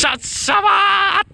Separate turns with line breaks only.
シャッシャバー